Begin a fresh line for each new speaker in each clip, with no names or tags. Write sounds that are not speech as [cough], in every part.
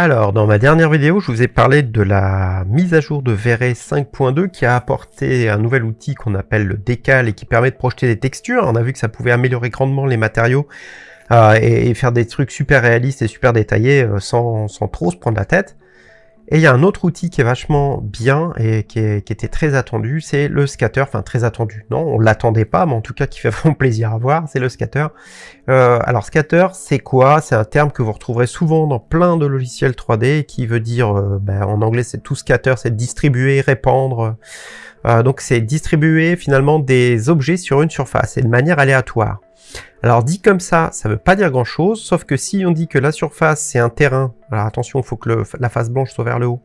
Alors, dans ma dernière vidéo, je vous ai parlé de la mise à jour de V-Ray 5.2 qui a apporté un nouvel outil qu'on appelle le décal et qui permet de projeter des textures. On a vu que ça pouvait améliorer grandement les matériaux euh, et, faire des trucs super réalistes et super détaillés euh, sans, sans trop se prendre la tête. Et il y a un autre outil qui est vachement bien et qui, était très attendu, c'est le scatter, enfin très attendu. Non, on l'attendait pas, mais en tout cas qui fait [laughs] vraiment plaisir à voir, c'est le scatter. Euh, alors scatter, c'est quoi? C'est un terme que vous retrouverez souvent dans plein de logiciels 3D qui veut dire, euh, ben, en anglais c'est tout scatter, c'est distribuer, répandre. Euh, donc c'est distribuer finalement des objets sur une surface et de manière aléatoire. Alors dit comme ça, ça veut pas dire grand chose, sauf que si on dit que la surface c'est un terrain, alors attention, il faut que la face blanche soit vers le haut,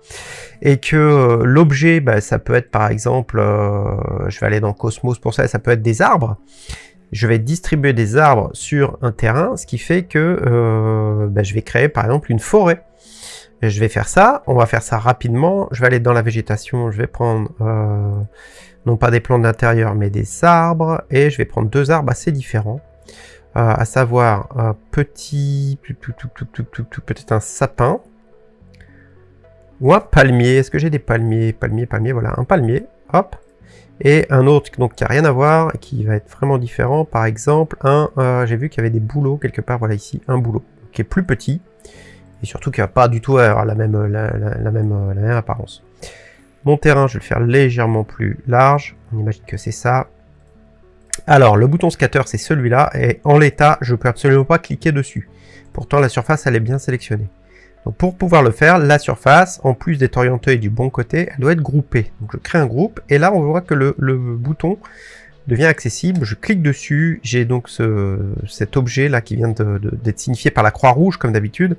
et que euh, l'objet, bah, ça peut être par exemple, euh, je vais aller dans Cosmos pour ça, ça peut être des arbres, je vais distribuer des arbres sur un terrain, ce qui fait que euh, bah, je vais créer par exemple une forêt. Je vais faire ça, on va faire ça rapidement, je vais aller dans la végétation, je vais prendre non pas des plants d'intérieur mais des arbres, et je vais prendre deux arbres assez différents. Euh, à savoir un petit, peut-être un sapin, ou un palmier. Est-ce que j'ai des palmiers? Palmier, palmier, voilà, un palmier, hop, et un autre donc qui a rien à voir, qui va être vraiment différent. Par exemple, un, euh, j'ai vu qu'il y avait des bouleaux quelque part, voilà ici, un boulot qui est plus petit, et surtout qui va pas du tout avoir la même, la, même, la même apparence. Mon terrain, je vais le faire légèrement plus large. On imagine que c'est ça. Alors, le bouton scatter, c'est celui-là, et en l'état, je peux absolument pas cliquer dessus. Pourtant, la surface, elle est bien sélectionnée. Donc, pour pouvoir le faire, la surface, en plus d'être orientée du bon côté, elle doit être groupée. Donc, je crée un groupe, et là, on voit que le, bouton devient accessible. Je clique dessus, j'ai donc ce, cet objet-là qui vient d'être signifié par la croix rouge, comme d'habitude.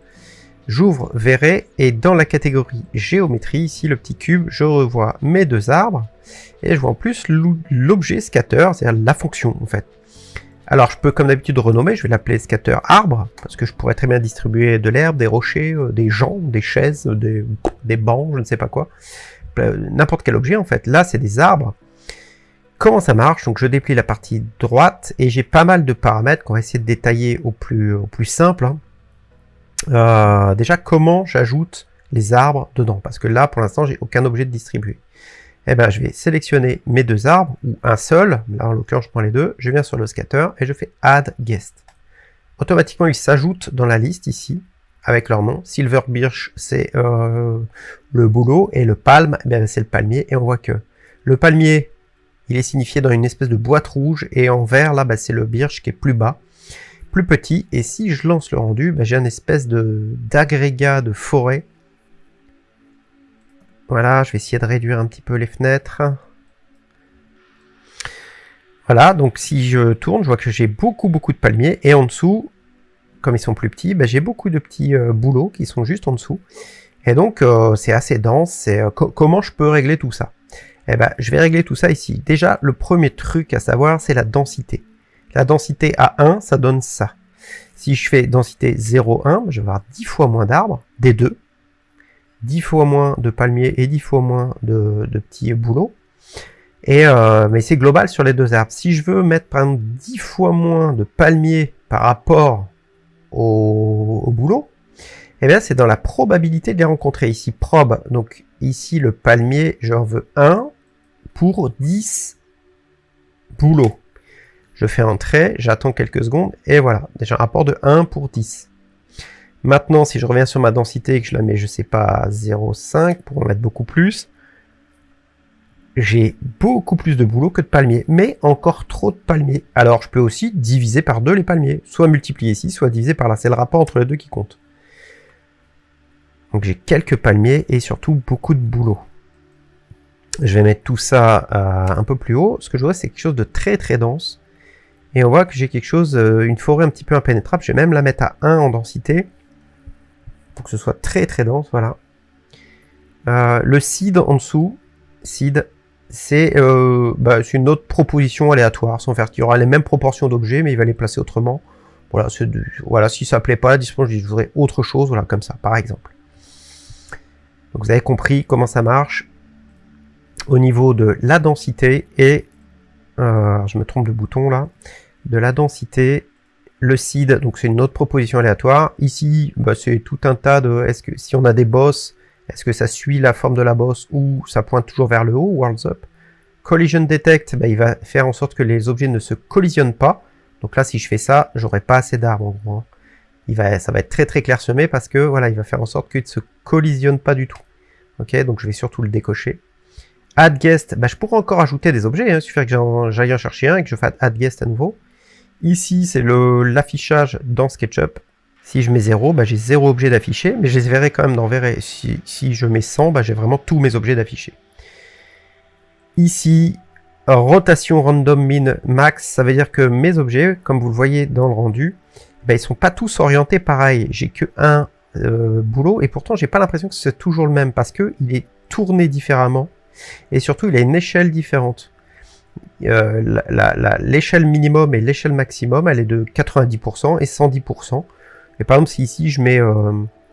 J'ouvre verrai et dans la catégorie géométrie, ici le petit cube, je revois mes deux arbres et je vois en plus l'objet scatter, c'est-à-dire la fonction en fait. Alors je peux comme d'habitude renommer, je vais l'appeler scatter arbre, parce que je pourrais très bien distribuer de l'herbe, des rochers, euh, des gens, des chaises, des, bancs, je ne sais pas quoi. N'importe quel objet en fait. Là c'est des arbres. Comment ça marche? Donc je déplie la partie droite et j'ai pas mal de paramètres qu'on va essayer de détailler au plus, au plus simple. Hein. Euh, déjà, comment j'ajoute les arbres dedans? Parce que là, pour l'instant, j'ai aucun objet de distribuer. Eh ben, je vais sélectionner mes deux arbres, ou un seul, là en l'occurrence je prends les deux, je viens sur le scatter et je fais Add Guest. Automatiquement, ils s'ajoutent dans la liste ici, avec leur nom. Silver Birch, c'est euh, le boulot, et le palme, eh c'est le palmier, et on voit que le palmier, il est signifié dans une espèce de boîte rouge, et en vert, là, bah, c'est le birch qui est plus bas petit. Et si je lance le rendu, ben, j'ai un espèce de d'agrégat de forêt. Voilà, je vais essayer de réduire un petit peu les fenêtres. Voilà, donc si je tourne, je vois que j'ai beaucoup beaucoup de palmiers. Et en dessous, comme ils sont plus petits, ben, j'ai beaucoup de petits euh, boulots qui sont juste en dessous. Et donc euh, c'est assez dense. Euh, comment je peux régler tout ça? Eh ben, je vais régler tout ça ici. Déjà, le premier truc à savoir, c'est la densité. La densité à 1, ça donne ça. Si je fais densité 0,1, je vais avoir 10 fois moins d'arbres, des deux. 10 fois moins de palmiers et 10 fois moins de, petits bouleaux. Et, euh, mais c'est global sur les deux arbres. Si je veux mettre par exemple 10 fois moins de palmiers par rapport au, au boulot, eh bien c'est dans la probabilité de les rencontrer. Ici, probe, donc ici le palmier, j'en veux 1 pour 10 bouleaux. Je fais un trait, j'attends quelques secondes, et voilà, déjà un rapport de 1 pour 10. Maintenant, si je reviens sur ma densité et que je la mets, je sais pas, à 0,5 pour en mettre beaucoup plus, j'ai beaucoup plus de boulot que de palmiers, mais encore trop de palmiers. Alors, je peux aussi diviser par deux les palmiers, soit multiplier ici, soit diviser par là. C'est le rapport entre les deux qui compte. Donc j'ai quelques palmiers et surtout beaucoup de boulot. Je vais mettre tout ça euh, un peu plus haut. Ce que je vois, c'est quelque chose de très très dense. Et on voit que j'ai quelque chose, euh, une forêt un petit peu impénétrable. Je vais même la mettre à 1 en densité. Pour que ce soit très très dense, voilà. Euh, le seed en dessous, seed, euh, bah, c'est une autre proposition aléatoire, sans faire qu'il y aura les mêmes proportions d'objets, mais il va les placer autrement. Voilà, voilà si ça ne plaît pas, disons, je voudrais autre chose, voilà, comme ça, par exemple. Donc vous avez compris comment ça marche au niveau de la densité et je me trompe de bouton là de la densité, Le seed, donc c'est une autre proposition aléatoire. Ici, bah, c'est tout un tas de... Est-ce que si on a des boss, est-ce que ça suit la forme de la bosse ou ça pointe toujours vers le haut, Worlds Up? Collision Detect, bah, il va faire en sorte que les objets ne se collisionnent pas. Donc là, si je fais ça, j'aurai pas assez d'arbres en gros. Hein. Il va, ça va être très très clairsemé parce que voilà, il va faire en sorte qu'il ne se collisionne pas du tout. Ok, donc je vais surtout le décocher. Add guest, bah, je pourrais encore ajouter des objets, hein, il suffit que j'aille en chercher un et que je fasse add guest à nouveau. Ici, c'est l'affichage dans SketchUp. Si je mets 0, bah, j'ai 0 objet d'afficher, mais je les verrai quand même dans Verrai. Si, je mets 100, bah, j'ai vraiment tous mes objets d'afficher. Ici, rotation random min max, ça veut dire que mes objets, comme vous le voyez dans le rendu, bah, ils sont pas tous orientés pareil. J'ai que un euh, boulot, et pourtant j'ai pas l'impression que c'est toujours le même, parce que il est tourné différemment, et surtout il a une échelle différente. Euh, l'échelle minimum et l'échelle maximum, elle est de 90% et 110%. Et par exemple, si ici je mets, euh,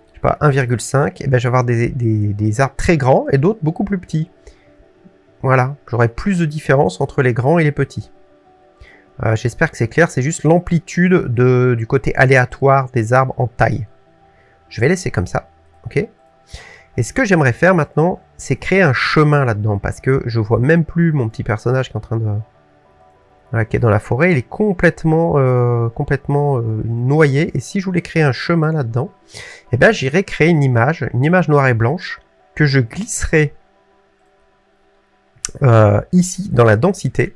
je sais pas, 1,5, et eh ben je vais avoir des, des, arbres très grands et d'autres beaucoup plus petits. Voilà, j'aurai plus de différence entre les grands et les petits. Euh, j'espère que c'est clair, c'est juste l'amplitude du côté aléatoire des arbres en taille. Je vais laisser comme ça, ok? Et ce que j'aimerais faire maintenant, c'est créer un chemin là-dedans, parce que je vois même plus mon petit personnage qui est en train de, qui est dans la forêt, il est complètement, euh, complètement euh, noyé. Et si je voulais créer un chemin là-dedans, eh ben j'irais créer une image, une image noire et blanche, que je glisserai euh, ici dans la densité,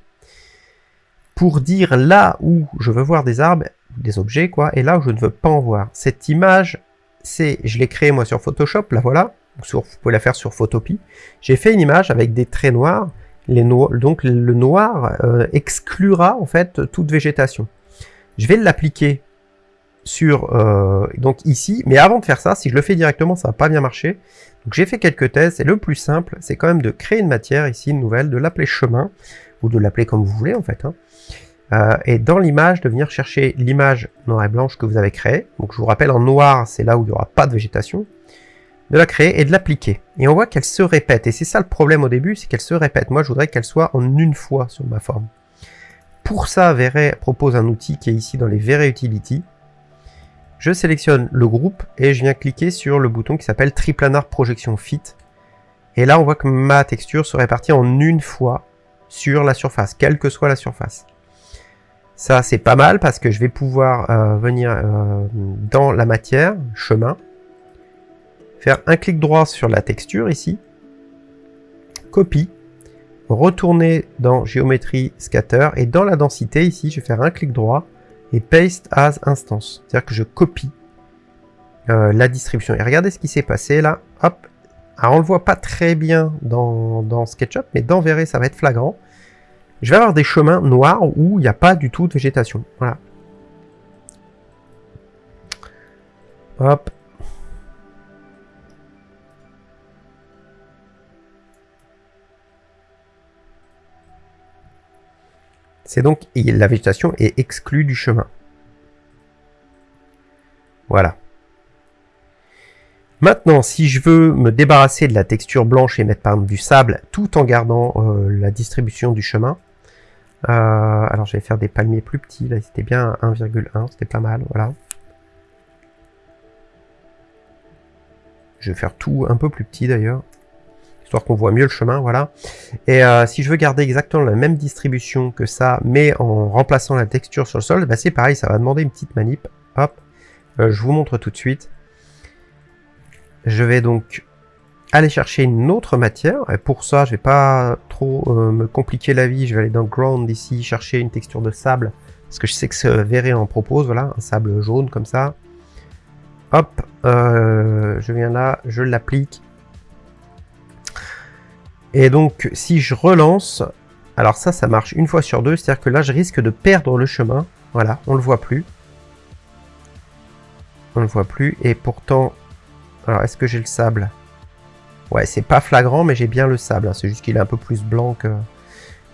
pour dire là où je veux voir des arbres, des objets, quoi, et là où je ne veux pas en voir. Cette image, c'est, je l'ai créée moi sur Photoshop, là voilà, sur, vous pouvez la faire sur Photopie. J'ai fait une image avec des traits noirs, donc le noir euh, exclura en fait toute végétation. Je vais l'appliquer sur euh, donc ici, mais avant de faire ça, si je le fais directement, ça va pas bien marcher. Donc j'ai fait quelques tests, et le plus simple, c'est quand même de créer une matière ici, une nouvelle, de l'appeler chemin, ou de l'appeler comme vous voulez en fait. Hein. Euh, et dans l'image, de venir chercher l'image noire et blanche que vous avez créée. Donc je vous rappelle, en noir, c'est là où il n'y aura pas de végétation de la créer et de l'appliquer. Et on voit qu'elle se répète. Et c'est ça le problème au début, c'est qu'elle se répète. Moi, je voudrais qu'elle soit en une fois sur ma forme. Pour ça, Vray propose un outil qui est ici dans les Vray Utility. Je sélectionne le groupe et je viens cliquer sur le bouton qui s'appelle Triplanar Projection Fit. Et là, on voit que ma texture se répartit en une fois sur la surface, quelle que soit la surface. Ça, c'est pas mal parce que je vais pouvoir euh, venir euh, dans la matière, chemin, faire un clic droit sur la texture ici, copie, retourner dans géométrie scatter et dans la densité ici, je vais faire un clic droit et paste as instance. C'est-à-dire que je copie euh, la distribution. Et regardez ce qui s'est passé là. Hop. Alors on le voit pas très bien dans, dans SketchUp, mais dans Verré ça va être flagrant. Je vais avoir des chemins noirs où il n'y a pas du tout de végétation. Voilà. Hop. C'est donc la végétation est exclue du chemin. Voilà. Maintenant, si je veux me débarrasser de la texture blanche et mettre par exemple du sable, tout en gardant euh, la distribution du chemin, euh, alors je vais faire des palmiers plus petits, là c'était bien 1,1, c'était pas mal, voilà. Je vais faire tout un peu plus petit d'ailleurs histoire qu'on voit mieux le chemin, voilà. Et euh, si je veux garder exactement la même distribution que ça, mais en remplaçant la texture sur le sol, bah c'est pareil, ça va demander une petite manip. Hop, euh, je vous montre tout de suite. Je vais donc aller chercher une autre matière, et pour ça, je vais pas trop euh, me compliquer la vie, je vais aller dans Ground ici, chercher une texture de sable, parce que je sais que ce Verré en propose, voilà, un sable jaune comme ça. Hop, je viens là, je l'applique, et donc, si je relance, alors ça, ça marche une fois sur deux, c'est-à-dire que là, je risque de perdre le chemin. Voilà, on le voit plus. On le voit plus, et pourtant... Alors, est-ce que j'ai le sable? Ouais, c'est pas flagrant, mais j'ai bien le sable. Hein. C'est juste qu'il est un peu plus blanc que,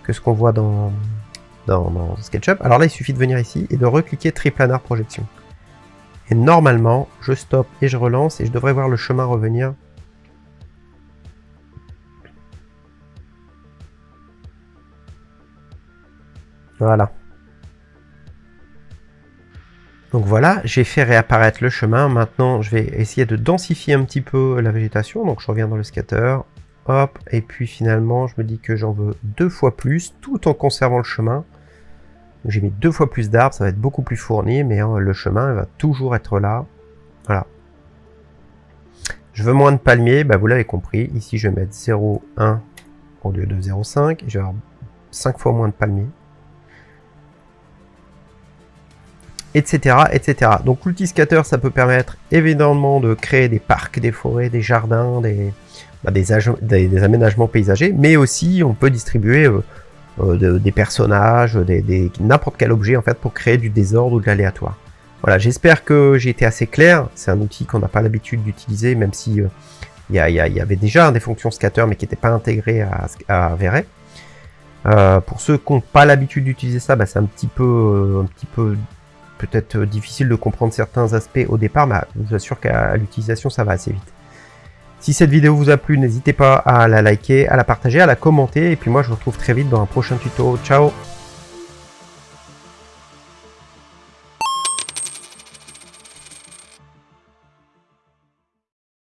que ce qu'on voit dans, dans, dans, SketchUp. Alors là, il suffit de venir ici et de recliquer Triplanar Projection. Et normalement, je stoppe et je relance, et je devrais voir le chemin revenir Voilà. Donc voilà, j'ai fait réapparaître le chemin. Maintenant, je vais essayer de densifier un petit peu la végétation. Donc je reviens dans le scatter. Hop, et puis finalement, je me dis que j'en veux deux fois plus, tout en conservant le chemin. J'ai mis deux fois plus d'arbres, ça va être beaucoup plus fourni, mais hein, le chemin va toujours être là. Voilà. Je veux moins de palmiers, bah vous l'avez compris. Ici, je vais mettre 0,1 au lieu de 0,5. Je vais avoir 5 fois moins de palmiers. Etc. etc. Donc l'outil ça peut permettre évidemment de créer des parcs, des forêts, des jardins, des, bah, aménagements paysagers, mais aussi on peut distribuer euh, euh, des personnages, des, n'importe quel objet en fait pour créer du désordre ou de l'aléatoire. Voilà, j'espère que j'ai été assez clair. C'est un outil qu'on n'a pas l'habitude d'utiliser, même si euh, il y, avait déjà des fonctions scatter, mais qui n'étaient pas intégrées à, à pour ceux qui n'ont pas l'habitude d'utiliser ça, bah, c'est un un petit peu peut-être difficile de comprendre certains aspects au départ, mais je vous assure qu'à l'utilisation, ça va assez vite. Si cette vidéo vous a plu, n'hésitez pas à la liker, à la partager, à la commenter, et puis moi je vous retrouve très vite dans un prochain tuto. Ciao